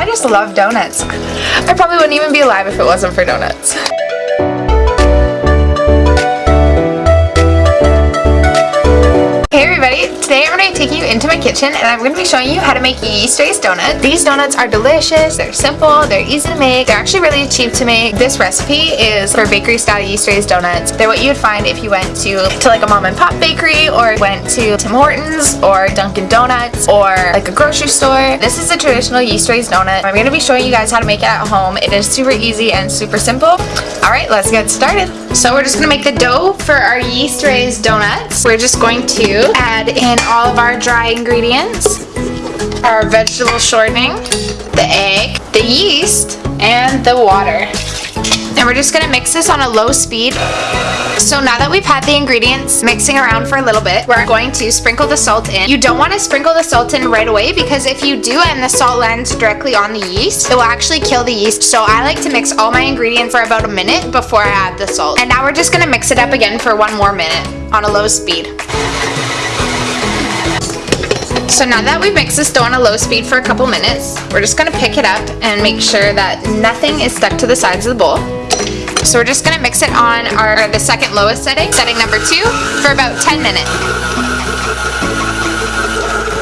I just love donuts. I probably wouldn't even be alive if it wasn't for donuts. Everybody, today I'm going to take you into my kitchen and I'm going to be showing you how to make yeast raised donuts. These donuts are delicious, they're simple, they're easy to make, they're actually really cheap to make. This recipe is for bakery style yeast raised donuts. They're what you'd find if you went to, to like a mom and pop bakery or went to Tim Hortons or Dunkin' Donuts or like a grocery store. This is a traditional yeast raised donut. I'm going to be showing you guys how to make it at home. It is super easy and super simple. Alright, let's get started. So we're just going to make the dough for our yeast raised donuts. We're just going to add in all of our dry ingredients, our vegetable shortening, the egg, the yeast, and the water. And we're just gonna mix this on a low speed. So now that we've had the ingredients mixing around for a little bit, we're going to sprinkle the salt in. You don't want to sprinkle the salt in right away because if you do and the salt lands directly on the yeast, it will actually kill the yeast. So I like to mix all my ingredients for about a minute before I add the salt. And now we're just gonna mix it up again for one more minute on a low speed. So now that we've mixed this dough on a low speed for a couple minutes, we're just gonna pick it up and make sure that nothing is stuck to the sides of the bowl. So we're just gonna mix it on our the second lowest setting, setting number two, for about 10 minutes.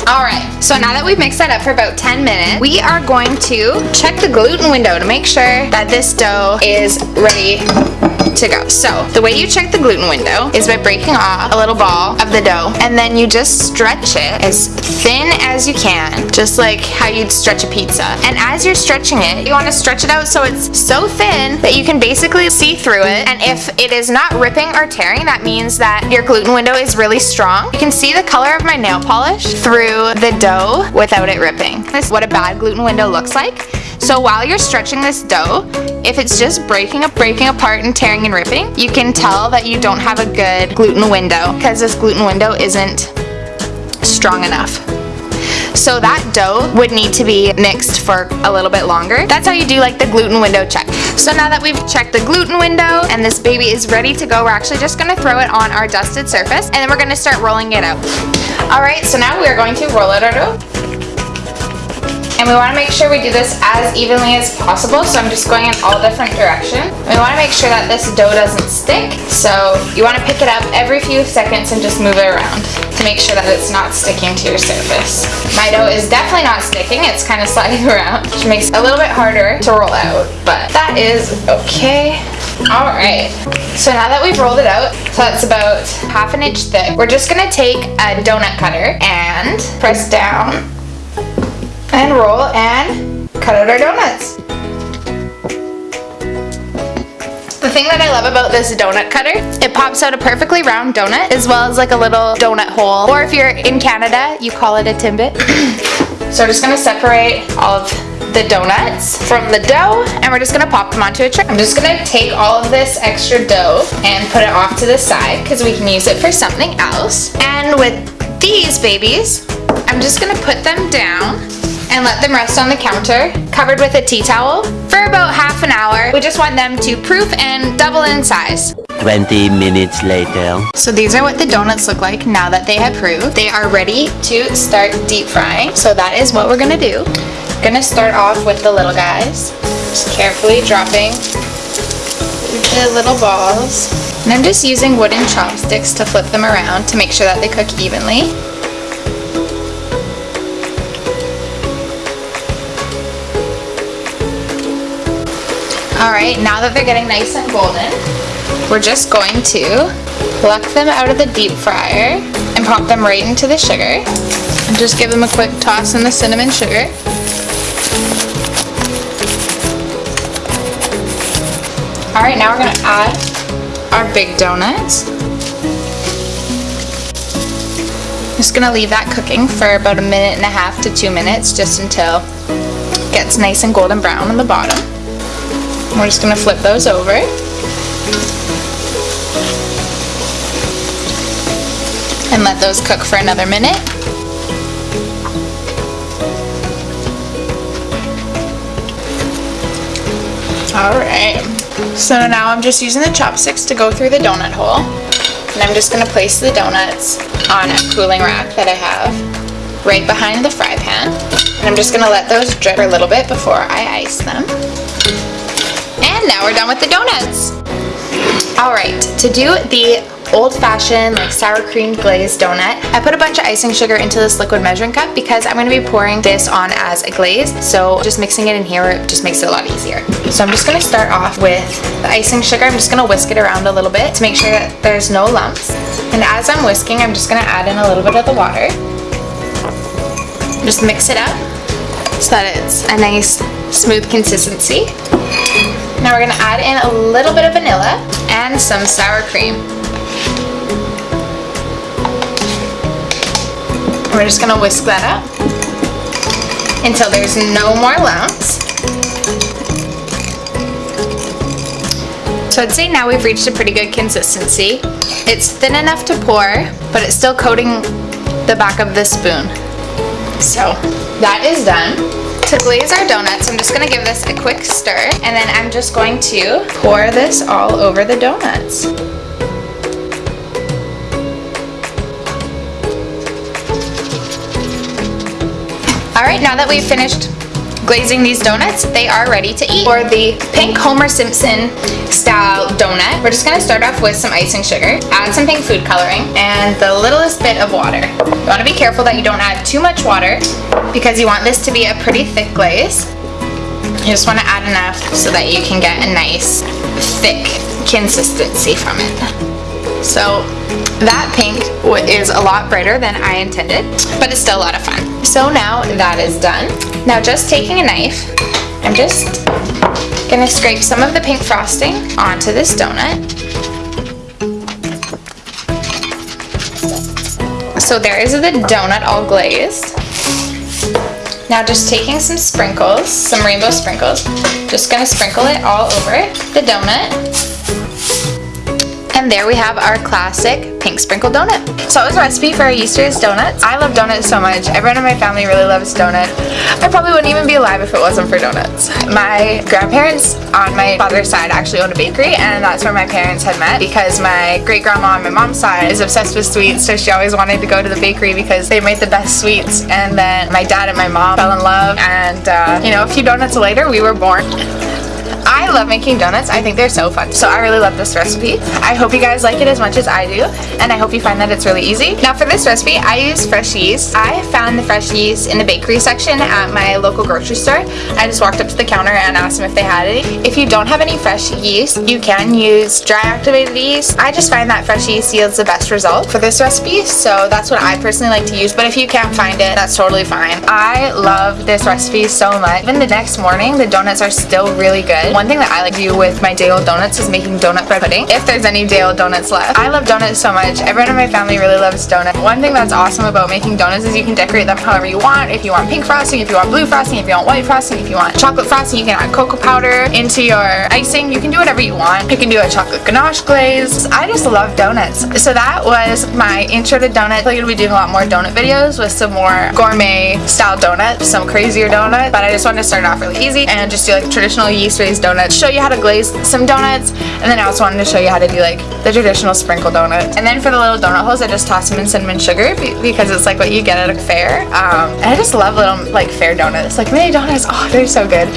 Alright, so now that we've mixed that up for about 10 minutes, we are going to check the gluten window to make sure that this dough is ready to go. So the way you check the gluten window is by breaking off a little ball of the dough and then you just stretch it as thin as you can, just like how you'd stretch a pizza. And as you're stretching it, you want to stretch it out so it's so thin that you can basically see through it. And if it is not ripping or tearing, that means that your gluten window is really strong. You can see the color of my nail polish through the dough without it ripping. This is what a bad gluten window looks like. So while you're stretching this dough, if it's just breaking up, breaking apart and tearing and ripping, you can tell that you don't have a good gluten window because this gluten window isn't strong enough. So that dough would need to be mixed for a little bit longer. That's how you do like the gluten window check. So now that we've checked the gluten window and this baby is ready to go, we're actually just gonna throw it on our dusted surface and then we're gonna start rolling it out. All right, so now we're going to roll out our dough. And we want to make sure we do this as evenly as possible, so I'm just going in all different directions. We want to make sure that this dough doesn't stick, so you want to pick it up every few seconds and just move it around to make sure that it's not sticking to your surface. My dough is definitely not sticking, it's kind of sliding around, which makes it a little bit harder to roll out, but that is okay. Alright, so now that we've rolled it out, so that's about half an inch thick, we're just going to take a donut cutter and press down and roll and cut out our donuts. The thing that I love about this donut cutter, it pops out a perfectly round donut as well as like a little donut hole. Or if you're in Canada, you call it a timbit. so we're just gonna separate all of the donuts from the dough and we're just gonna pop them onto a tray. I'm just gonna take all of this extra dough and put it off to the side because we can use it for something else. And with these babies, I'm just gonna put them down and let them rest on the counter, covered with a tea towel, for about half an hour. We just want them to proof and double in size. 20 minutes later. So these are what the donuts look like now that they have proved. They are ready to start deep frying. So that is what we're gonna do. Gonna start off with the little guys. Just carefully dropping the little balls. And I'm just using wooden chopsticks to flip them around to make sure that they cook evenly. Alright, now that they're getting nice and golden, we're just going to pluck them out of the deep fryer and pop them right into the sugar. And just give them a quick toss in the cinnamon sugar. Alright, now we're to add our big donuts. Just to leave that cooking for about a minute and a half to two minutes just until it gets nice and golden brown on the bottom. We're just going to flip those over. And let those cook for another minute. Alright, so now I'm just using the chopsticks to go through the donut hole. And I'm just going to place the donuts on a cooling rack that I have. right behind the fry pan. And I'm just gonna let those drip for a little bit before I ice them. And now we're done with the donuts. All right, to do the old-fashioned like sour cream glazed donut. I put a bunch of icing sugar into this liquid measuring cup because I'm going to be pouring this on as a glaze. So just mixing it in here just makes it a lot easier. So I'm just going to start off with the icing sugar. I'm just going to whisk it around a little bit to make sure that there's no lumps. And as I'm whisking, I'm just going to add in a little bit of the water. Just mix it up so that it's a nice smooth consistency. Now we're going to add in a little bit of vanilla and some sour cream. We're just gonna whisk that up until there's no more lumps. So I'd say now we've reached a pretty good consistency. It's thin enough to pour, but it's still coating the back of the spoon. So that is done. To glaze our donuts, I'm just gonna give this a quick stir, and then I'm just going to pour this all over the donuts. Alright, now that we've finished glazing these donuts, they are ready to eat. For the pink Homer Simpson style donut, we're just going to start off with some icing sugar, add some pink food coloring, and the littlest bit of water. You want to be careful that you don't add too much water because you want this to be a pretty thick glaze. You just want to add enough so that you can get a nice thick consistency from it. So that pink is a lot brighter than I intended, but it's still a lot of fun. So now that is done. Now just taking a knife, I'm just gonna scrape some of the pink frosting onto this donut. So there is the donut all glazed. Now just taking some sprinkles, some rainbow sprinkles, just gonna sprinkle it all over the donut. And there we have our classic pink sprinkle donut. So it was a recipe for our yeast raised donuts. I love donuts so much. Everyone in my family really loves donuts. I probably wouldn't even be alive if it wasn't for donuts. My grandparents on my father's side actually owned a bakery and that's where my parents had met because my great grandma on my mom's side is obsessed with sweets so she always wanted to go to the bakery because they made the best sweets and then my dad and my mom fell in love and uh, you know a few donuts later we were born. I love making donuts. I think they're so fun. So I really love this recipe. I hope you guys like it as much as I do. And I hope you find that it's really easy. Now for this recipe, I use fresh yeast. I found the fresh yeast in the bakery section at my local grocery store. I just walked up to the counter and asked them if they had any. If you don't have any fresh yeast, you can use dry activated yeast. I just find that fresh yeast yields the best result for this recipe. So that's what I personally like to use. But if you can't find it, that's totally fine. I love this recipe so much. Even the next morning, the donuts are still really good. One thing that I like to do with my day old donuts is making donut bread pudding, if there's any day old donuts left. I love donuts so much. Everyone in my family really loves donuts. One thing that's awesome about making donuts is you can decorate them however you want. If you want pink frosting, if you want blue frosting, if you want white frosting, if you want chocolate frosting, you can add cocoa powder into your icing. You can do whatever you want. You can do a chocolate ganache glaze. I just love donuts. So that was my intro to donuts. I'm going to be doing a lot more donut videos with some more gourmet style donuts, some crazier donuts, but I just wanted to start off really easy and just do like traditional yeast raised donuts, show you how to glaze some donuts, and then I also wanted to show you how to do like the traditional sprinkle donut. And then for the little donut holes, I just toss them in cinnamon sugar because it's like what you get at a fair. Um, and I just love little like fair donuts, like mini donuts. Oh, they're so good.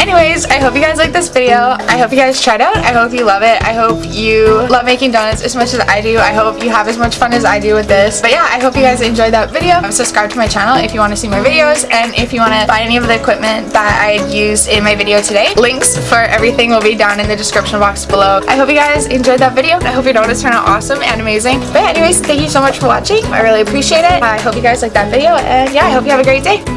Anyways, I hope you guys like this video. I hope you guys tried out. I hope you love it. I hope you love making donuts as much as I do. I hope you have as much fun as I do with this. But yeah, I hope you guys enjoyed that video. Subscribe to my channel if you want to see more videos and if you want to buy any of the equipment that I used in my video today. Links for everything will be down in the description box below. I hope you guys enjoyed that video. I hope your donuts turned out awesome and amazing. But anyways, thank you so much for watching. I really appreciate it. I hope you guys liked that video and yeah, I hope you have a great day.